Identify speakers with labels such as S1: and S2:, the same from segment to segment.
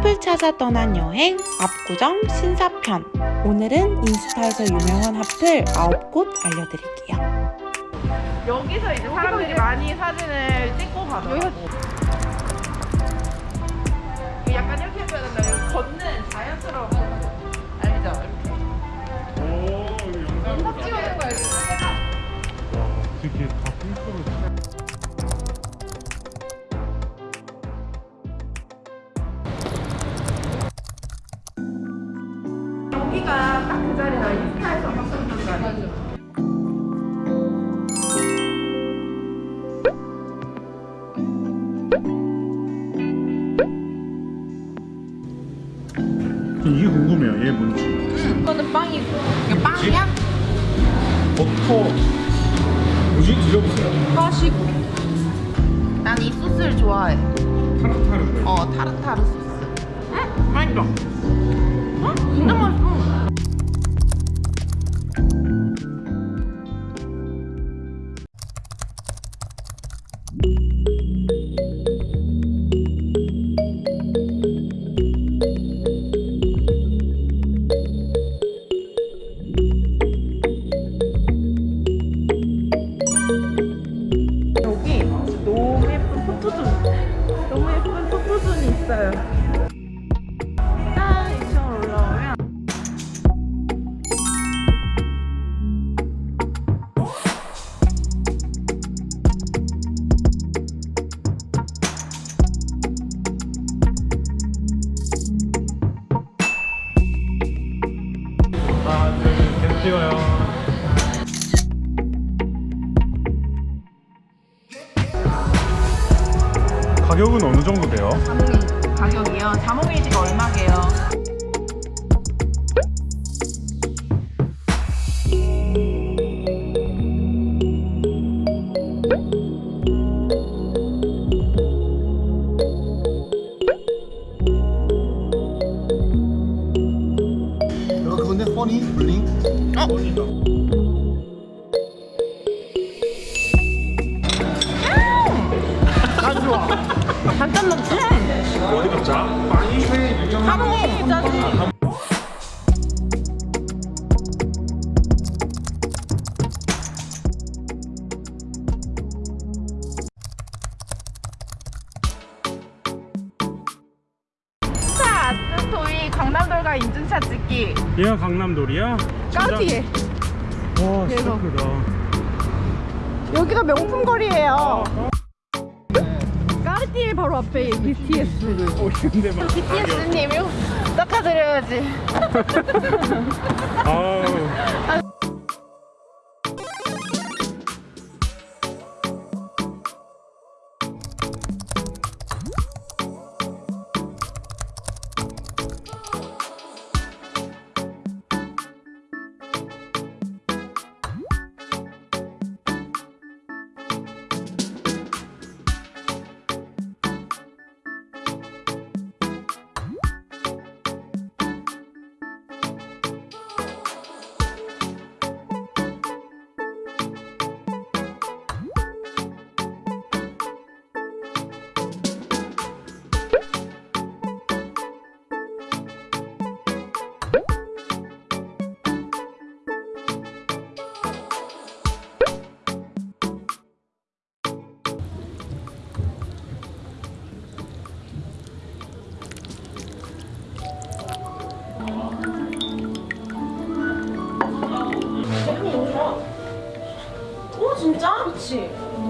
S1: 숲을 찾아 떠난 여행 압구정 신사편 오늘은 인스타에서 유명한 핫플 9곳 알려드릴게요
S2: 여기서 이제 사람들이 많이 사진을 찍고 가더라고. 약간 이렇게 해줘야 된다. 걷는 자연스러운 거. 알죠? 이렇게.
S3: 오, 영상
S2: 딱 찍어준 거야, 이거.
S3: 되게
S2: 여기가 딱 그 자리다. 인스타에서 봤었던 자리.
S3: 전 이게 궁금해요. 얘 뭔지.
S2: 이거는 빵이고. 이게 빵이야?
S3: 버터. 뭐지? 드셔보세요.
S2: 빠시고. 난이 소스를 좋아해.
S3: 타르타르.
S2: 어, 타르타르 소스. 응? 맛있어. 응? 진짜 맛있어.
S3: 가격은 어느 정도 돼요?
S2: 자몽이 가격이요? 자몽이지가 얼마게요?
S4: 그건데 허니 블링
S3: 원이다.
S2: 짜지 자, 스토이 강남돌과 인증샷 찍기
S3: 얘가 강남돌이야?
S2: 까르티에
S3: 와, 진짜
S2: 대박.
S3: 크다.
S2: 여기가 명품 거리예요
S3: 아,
S2: 까 르티에 바로 앞에 BTS
S3: 어, 근데 막.
S2: BTS님이 닦아드려야지
S3: 아우.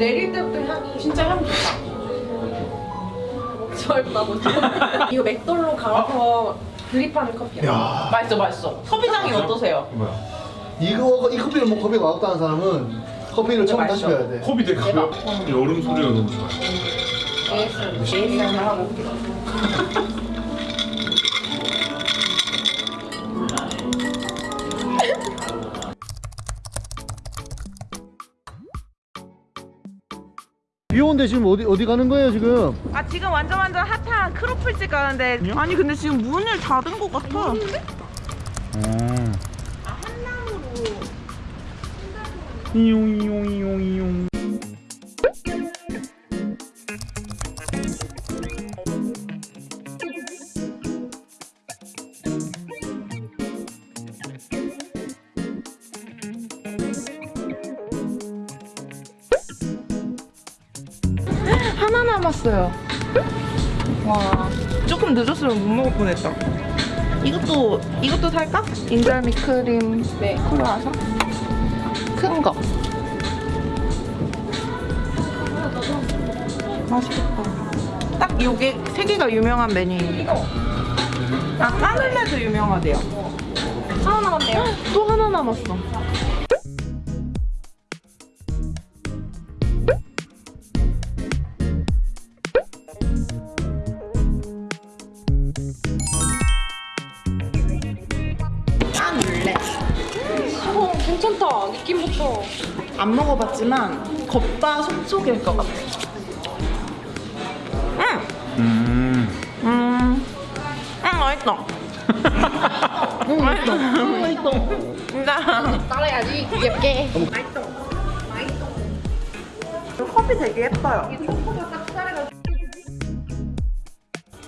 S2: 내릴 때부터 향이 진짜 향 좋다. 뭐지? 이거 맥돌로 갈아서 드립하는 커피야. 맛있어 맛있어. 커피장이 어떠세요?
S3: 뭐야?
S4: 이거 이 커피를 뭐 커피가 맛없다는 사람은 커피를 처음 다시
S2: 맛있어.
S4: 배워야 돼.
S3: 컵이 되게 가벼워. 여름 소리가 너무 좋아.
S2: AS AS 하고 올게요
S4: 비 오는데 지금 어디 어디 가는 거예요 지금?
S2: 아 지금 완전 완전 핫한 크로플집 가는데 아니 근데 지금 문을 닫은 것 같아
S3: 음.
S2: 아 한남으로
S3: 이용 이용 이용 이용.
S2: 남았어요. 와, 조금 늦었으면 못 먹을 뻔했다. 이것도 이것도 살까? 인절미 크림 네 크루아상 큰 거. 맛있겠다. 딱 요게 세 개가 유명한 메뉴입니다. 아 까늘레도 유명하대요.
S5: 하나 남았네요.
S2: 또 하나 남았어. 먹어봤지만 겉바 속촉일 것 같아. 음,
S3: 음.
S2: 음, 음 맛있다. 음, 맛있다. 맛있다. 진짜.
S5: 따라야지. 예쁘게.
S2: 컵이 되게 예뻐요.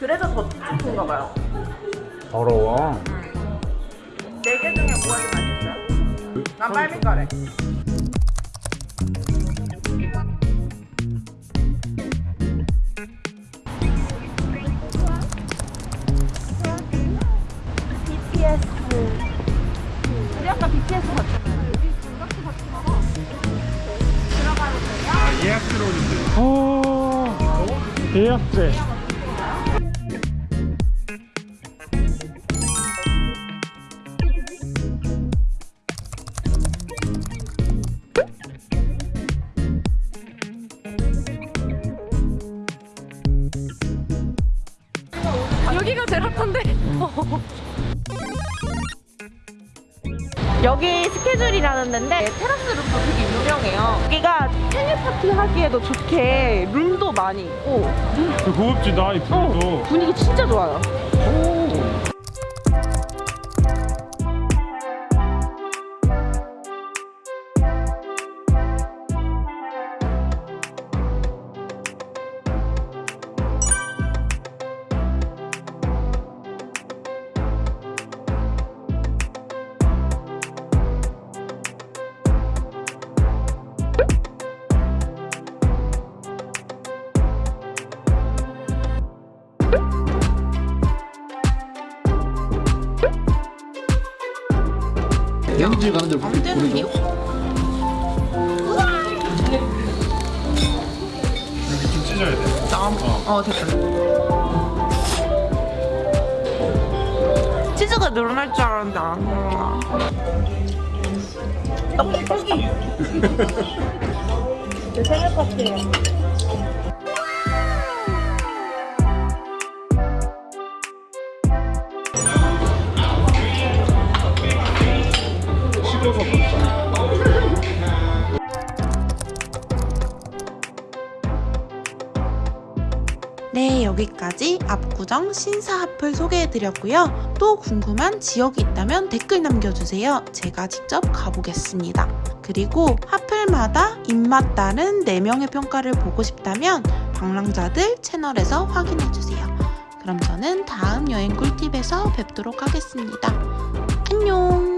S2: 그래서 더 좋은가 봐요.
S3: 더러워.
S2: 네 개 중에 뭐가 제일 맛있어요? 난 빨미가래.
S3: 예약제.
S5: 여기가 제일 핫한데.
S2: 여기 스케줄이라는 데인데 테라스 룸도 되게 유명해요. 여기가 생일 파티 하기에도 좋게 룸도 많이 있고
S3: 고급지다 이 불도.
S2: 어, 분위기 진짜 좋아요.
S4: 연지 가는 데를
S2: 안 되는 게
S3: 여기 좀 찢어야 돼.
S2: 나 어, 됐다. 치즈가 늘어날 줄 알았는데 안 늘어나. 떡볶이. 제 생일 파티예요. 네, 여기까지 압구정 신사합을 소개해드렸고요. 또 궁금한 지역이 있다면 댓글 남겨주세요. 제가 직접 가보겠습니다. 그리고 하플마다 입맛 따른 4명의 평가를 보고 싶다면 방랑자들 채널에서 확인해주세요. 그럼 저는 다음 여행 꿀팁에서 뵙도록 하겠습니다. 안녕!